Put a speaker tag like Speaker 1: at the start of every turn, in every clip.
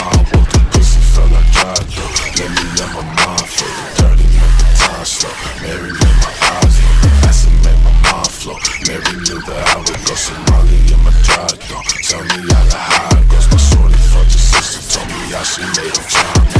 Speaker 1: I want the Let me let my mind flow Dirty make the time Mary made my eyes Acid made my mind float. Mary knew that I would go Somali in my dry though Tell me how the high goes My shorty fucked your sister Told me how she made her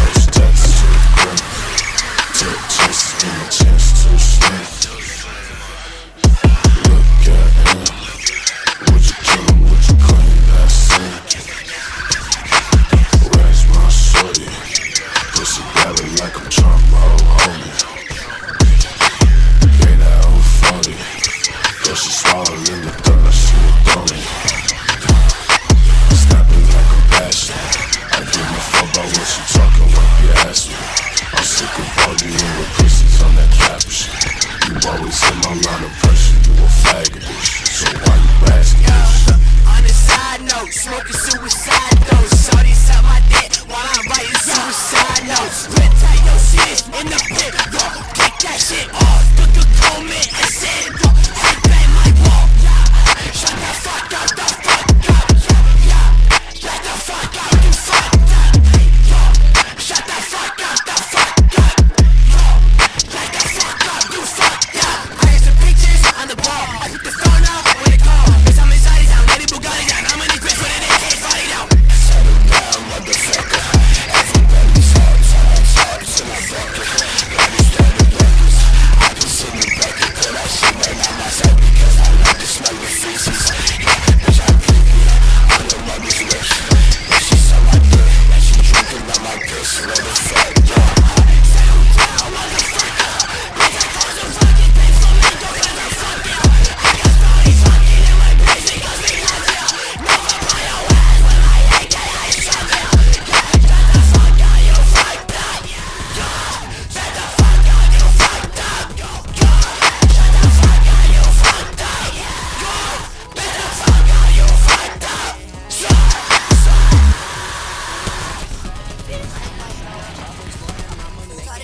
Speaker 1: she swallowing the dust, you a thumbing. Snapping like a bastard. I give a fuck about what you talking, about, your ass. I'm sick of all you little pussies on that cap shit. You always in my line of pressure, you a faggot. So why you asking?
Speaker 2: Yo, on a side note, smoking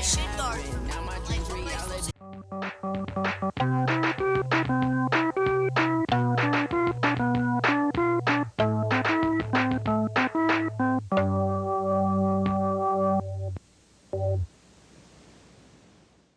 Speaker 2: shit started. Now my dreams reality.